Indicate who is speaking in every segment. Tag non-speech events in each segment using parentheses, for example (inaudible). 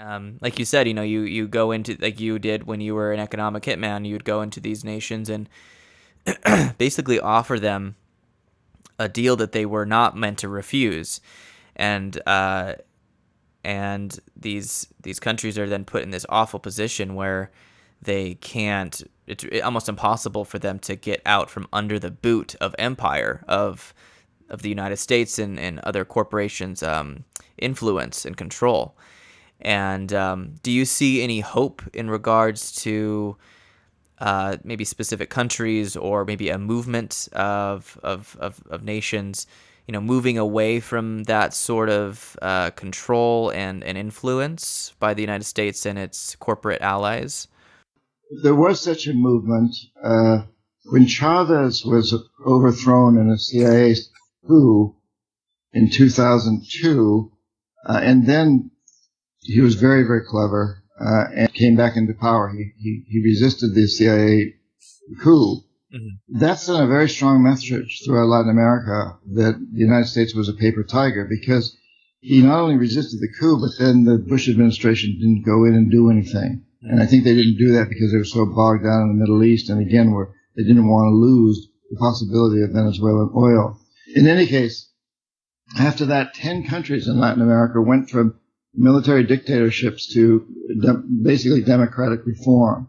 Speaker 1: Um, like you said, you know, you you go into like you did when you were an economic hitman. You'd go into these nations and (clears throat) basically offer them a deal that they were not meant to refuse, and uh, and these these countries are then put in this awful position where they can't. It's almost impossible for them to get out from under the boot of empire of of the United States and, and other corporations' um, influence and control. And um, do you see any hope in regards to uh, maybe specific countries or maybe a movement of, of, of, of, nations, you know, moving away from that sort of uh, control and, and influence by the United States and its corporate allies?
Speaker 2: There was such a movement. Uh, when Chavez was overthrown in a CIA coup in 2002, uh, and then he was very, very clever uh, and came back into power. He, he, he resisted the CIA coup. Mm-hmm. That sent a very strong message throughout Latin America that the United States was a paper tiger because he not only resisted the coup, but then the Bush administration didn't go in and do anything. And I think they didn't do that because they were so bogged down in the Middle East, and again, were they didn't want to lose the possibility of Venezuelan oil. In any case, after that, 10 countries in Latin America went from military dictatorships to de- basically democratic reform.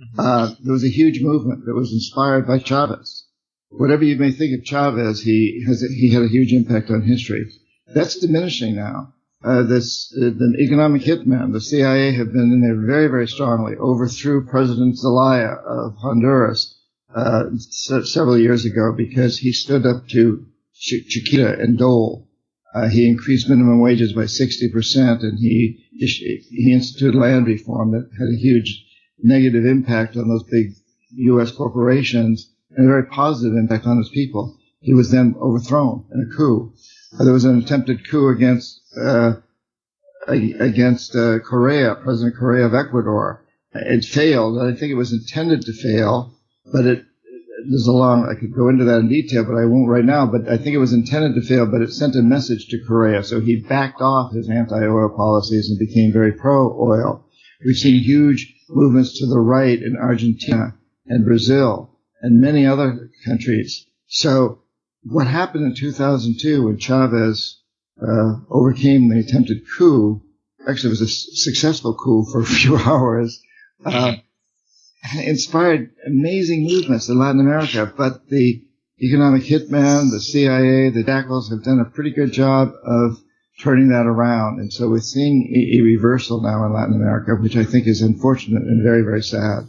Speaker 2: Mm-hmm. Uh, there was a huge movement that was inspired by Chavez. Whatever you may think of Chavez, he has a, he had a huge impact on history. That's diminishing now. Uh, this uh, the economic hitman, the CIA have been in there very very strongly. Overthrew President Zelaya of Honduras uh, several years ago because he stood up to Ch- Chiquita and Dole he increased minimum wages by 60%, and he he instituted land reform that had a huge negative impact on those big U.S. corporations and a very positive impact on his people. He was then overthrown in a coup. Uh, there was an attempted coup against uh, against uh, Correa, President Correa of Ecuador. It failed. I think it was intended to fail, but it there's a long, I could go into that in detail, but I won't right now. But I think it was intended to fail, but it sent a message to Correa. So he backed off his anti-oil policies and became very pro-oil. We've seen huge movements to the right in Argentina and Brazil and many other countries. So what happened in 2002 when Chavez uh, overcame the attempted coup, actually it was a successful coup for a few (laughs) hours, uh, (laughs) inspired amazing movements in Latin America, but the economic hitman, the CIA, the jackals have done a pretty good job of turning that around. And so we're seeing a, a reversal now in Latin America, which I think is unfortunate and very, very sad.